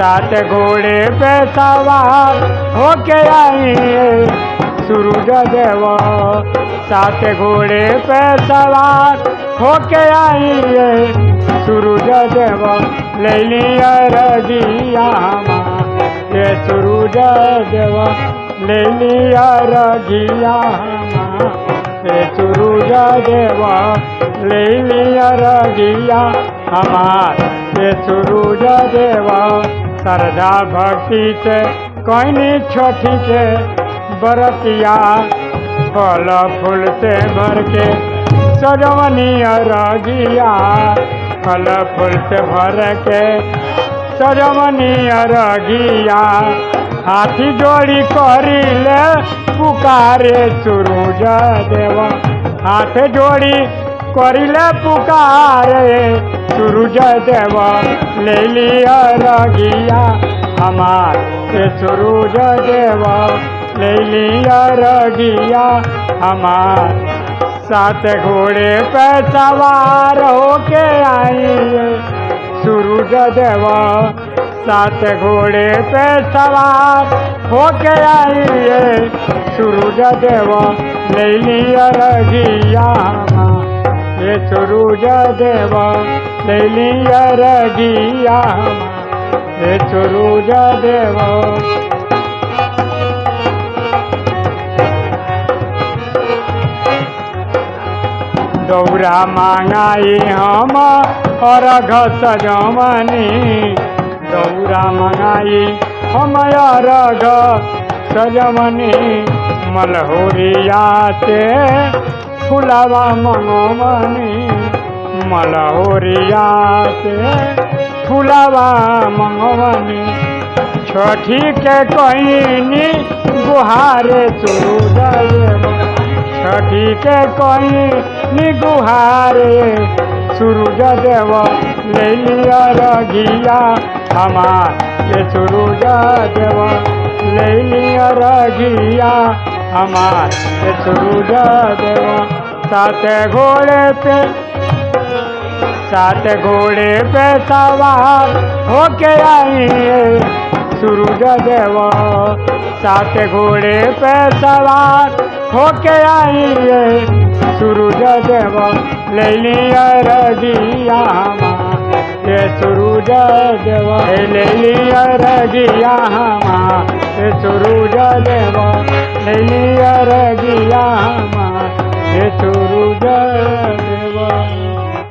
सात घोड़े पे सवार होके आई सूरज देव। सात घोड़े पे सवार होके आई सूरज देव। ले लिया हमार, ये सूरज देव। ले लिया रगिया हमार, ये सूरज देव। ले लिया रगिया हमार, ये सूरज देव। श्रद्धा भक्ति से कोई छोटी के बरतिया फल फूल से भर के सजवनी रगिया फल फूल से भर के सजवनी रगिया हाथी जोड़ी करी ले पुकारे सूरज देव। हाथ जोड़ी करिले पुकारे, सूरज देव ले लिया रगिया, हमार ये सूरज देव ले लिया रगिया, हमार सात घोड़े पे सवार होके आई सूरज देव सात घोड़े पे सवार होके आई सूरज देव ले लिया रगिया। ये सूरज देव लिया रगिया ये सूरज देव। दौरा मांगाई हम अर्घ सजमनी दौरा मंगाई हम अर्घ सजमनी मलहोरिया से फुलावा मंगमनी मलहोरिया से फुलावा मंगमनी छठी के कहीनी गुहारे सूरज छठी के कहीं गुहारे सूरज देव ले लिया रगिया हमार सूरज देव ले लिया रगिया हमार ये सूरज देव, सात घोड़े पे। सात घोड़े पे सवार होके आई सूरज देव, सात घोड़े पे सवार होके आई सूरज देव, ले लिया रगिया हमार। ये सूरज देवा ले लिया रगिया हमार सुरुजा देवा ले लिया रगिया हमार सूरज